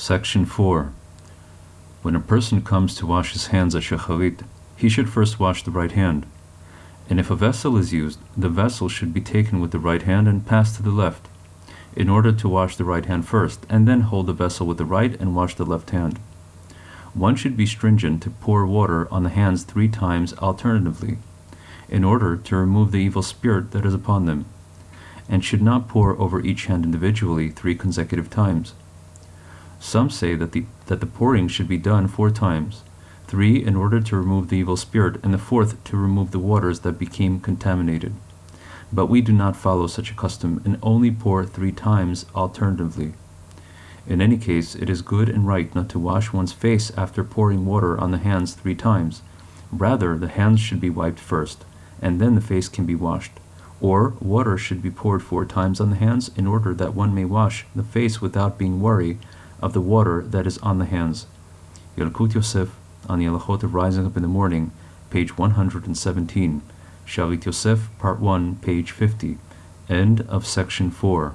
Section 4. When a person comes to wash his hands at Shacharit, he should first wash the right hand. And if a vessel is used, the vessel should be taken with the right hand and passed to the left, in order to wash the right hand first, and then hold the vessel with the right and wash the left hand. One should be stringent to pour water on the hands three times alternatively, in order to remove the evil spirit that is upon them, and should not pour over each hand individually three consecutive times. Some say that the, that the pouring should be done four times, three in order to remove the evil spirit, and the fourth to remove the waters that became contaminated. But we do not follow such a custom, and only pour three times alternatively. In any case, it is good and right not to wash one's face after pouring water on the hands three times. Rather, the hands should be wiped first, and then the face can be washed. Or, water should be poured four times on the hands in order that one may wash the face without being worried of the water that is on the hands. Yalkut Yosef on the Halachot of Rising Up in the Morning, page 117. Shalit Yosef, part 1, page 50. End of section 4.